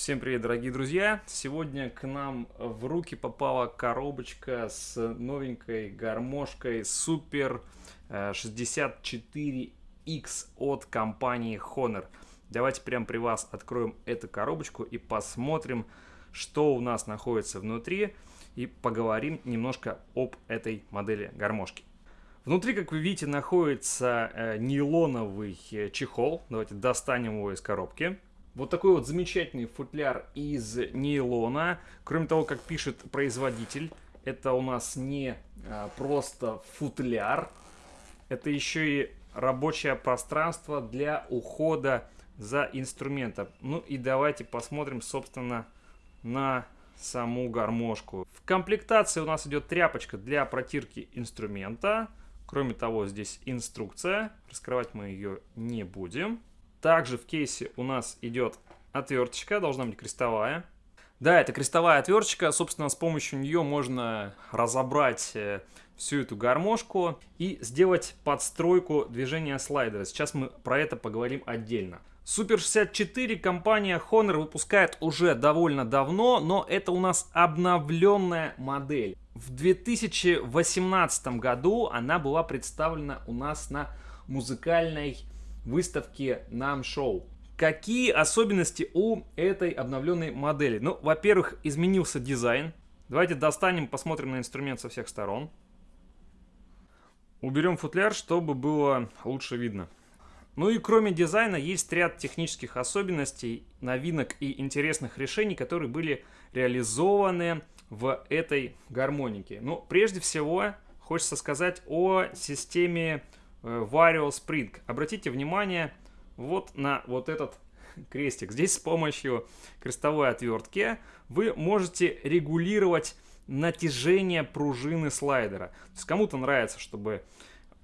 Всем привет, дорогие друзья! Сегодня к нам в руки попала коробочка с новенькой гармошкой Super 64X от компании Honor. Давайте прямо при вас откроем эту коробочку и посмотрим, что у нас находится внутри и поговорим немножко об этой модели гармошки. Внутри, как вы видите, находится э, нейлоновый э, чехол. Давайте достанем его из коробки. Вот такой вот замечательный футляр из нейлона. Кроме того, как пишет производитель, это у нас не а, просто футляр, это еще и рабочее пространство для ухода за инструментом. Ну и давайте посмотрим, собственно, на саму гармошку. В комплектации у нас идет тряпочка для протирки инструмента. Кроме того, здесь инструкция. Раскрывать мы ее не будем. Также в кейсе у нас идет отверточка, должна быть крестовая. Да, это крестовая отверточка, собственно, с помощью нее можно разобрать э, всю эту гармошку и сделать подстройку движения слайдера. Сейчас мы про это поговорим отдельно. Super 64 компания Honor выпускает уже довольно давно, но это у нас обновленная модель. В 2018 году она была представлена у нас на музыкальной выставки нам шоу. Какие особенности у этой обновленной модели? Ну, во-первых, изменился дизайн. Давайте достанем, посмотрим на инструмент со всех сторон. Уберем футляр, чтобы было лучше видно. Ну и кроме дизайна есть ряд технических особенностей, новинок и интересных решений, которые были реализованы в этой гармонике. Ну, прежде всего, хочется сказать о системе Vario Spring. Обратите внимание вот на вот этот крестик. Здесь с помощью крестовой отвертки вы можете регулировать натяжение пружины слайдера. Кому-то нравится, чтобы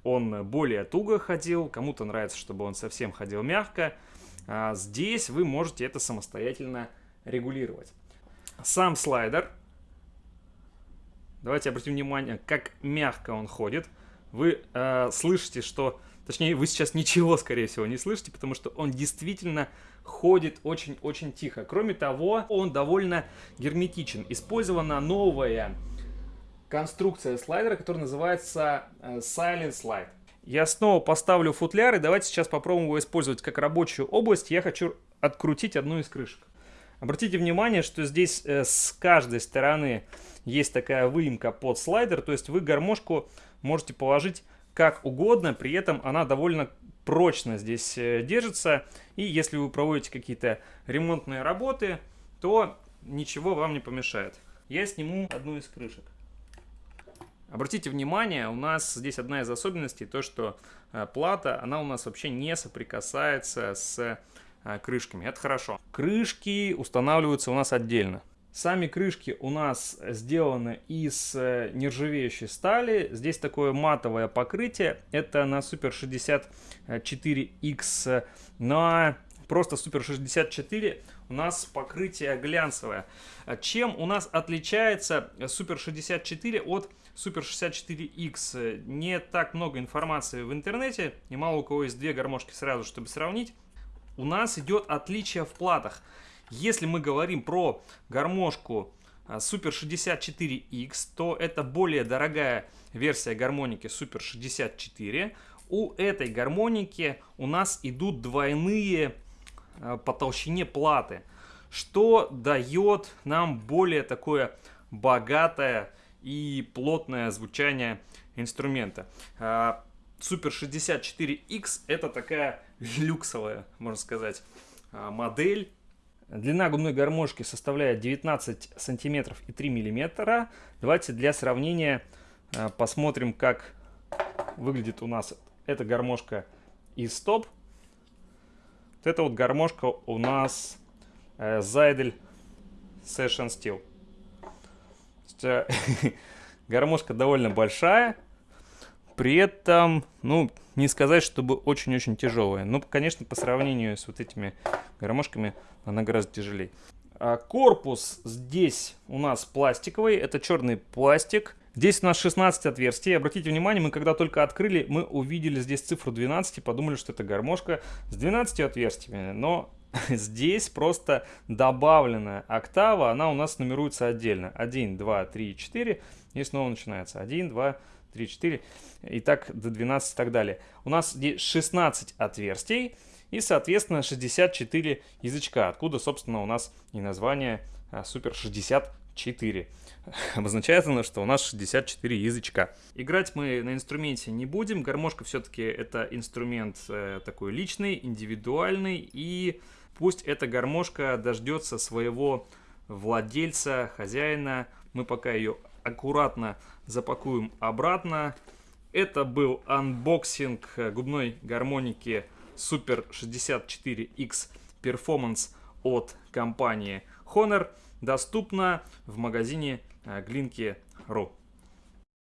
он более туго ходил, кому-то нравится, чтобы он совсем ходил мягко. А здесь вы можете это самостоятельно регулировать. Сам слайдер, давайте обратим внимание, как мягко он ходит вы э, слышите, что... Точнее, вы сейчас ничего, скорее всего, не слышите, потому что он действительно ходит очень-очень тихо. Кроме того, он довольно герметичен. Использована новая конструкция слайдера, которая называется э, Silent Slide. Я снова поставлю футляр, и давайте сейчас попробуем его использовать как рабочую область. Я хочу открутить одну из крышек. Обратите внимание, что здесь э, с каждой стороны есть такая выемка под слайдер, то есть вы гармошку можете положить как угодно, при этом она довольно прочно здесь э, держится. И если вы проводите какие-то ремонтные работы, то ничего вам не помешает. Я сниму одну из крышек. Обратите внимание, у нас здесь одна из особенностей, то что э, плата, она у нас вообще не соприкасается с э, крышками. Это хорошо. Крышки устанавливаются у нас отдельно. Сами крышки у нас сделаны из э, нержавеющей стали. Здесь такое матовое покрытие. Это на Super 64X. На просто Super 64 у нас покрытие глянцевое. Чем у нас отличается Super 64 от Super 64X? Не так много информации в интернете. И мало у кого есть две гармошки сразу, чтобы сравнить. У нас идет отличие в платах. Если мы говорим про гармошку а, Super 64X, то это более дорогая версия гармоники Super 64. У этой гармоники у нас идут двойные а, по толщине платы, что дает нам более такое богатое и плотное звучание инструмента. А, Super 64X это такая люксовая, можно сказать, модель Длина губной гармошки составляет 19 сантиметров и 3 миллиметра. Давайте для сравнения э, посмотрим, как выглядит у нас эта гармошка из стоп. Вот эта вот гармошка у нас э, Zydel Session Steel. Э, гармошка довольно большая, при этом, ну, не сказать, чтобы очень-очень тяжелая. Но, конечно, по сравнению с вот этими гармошками она гораздо тяжелее. А корпус здесь у нас пластиковый, это черный пластик. Здесь у нас 16 отверстий. Обратите внимание, мы когда только открыли, мы увидели здесь цифру 12 и подумали, что это гармошка с 12 отверстиями. Но здесь просто добавленная октава, она у нас нумеруется отдельно. 1, 2, 3, 4, и снова начинается 1, 2, 3, 4, и так до 12 и так далее. У нас здесь 16 отверстий и, соответственно, 64 язычка, откуда, собственно, у нас и название Super 64. Обозначает оно, что у нас 64 язычка. Играть мы на инструменте не будем. Гармошка все-таки это инструмент э, такой личный, индивидуальный. И пусть эта гармошка дождется своего владельца, хозяина. Мы пока ее аккуратно запакуем обратно. Это был unboxing губной гармоники Super 64X Performance от компании Hohner. Доступно в магазине Глинки.ру.